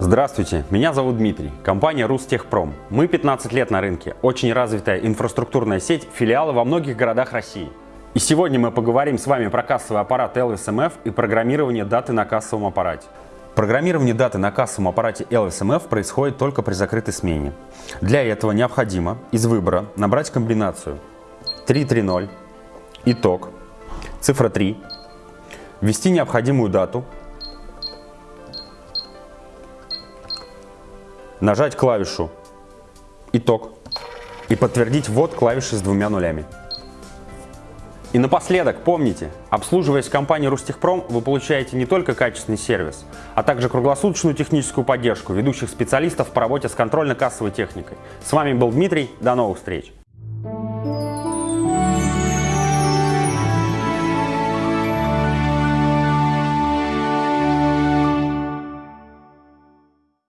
Здравствуйте, меня зовут Дмитрий, компания Рустехпром. Мы 15 лет на рынке, очень развитая инфраструктурная сеть, филиалы во многих городах России. И сегодня мы поговорим с вами про кассовый аппарат LSMF и программирование даты на кассовом аппарате. Программирование даты на кассовом аппарате LSMF происходит только при закрытой смене. Для этого необходимо из выбора набрать комбинацию 330, итог, цифра 3, ввести необходимую дату нажать клавишу «Итог» и подтвердить ввод клавиши с двумя нулями. И напоследок, помните, обслуживаясь в компании Рустехпром, вы получаете не только качественный сервис, а также круглосуточную техническую поддержку ведущих специалистов по работе с контрольно-кассовой техникой. С вами был Дмитрий, до новых встреч!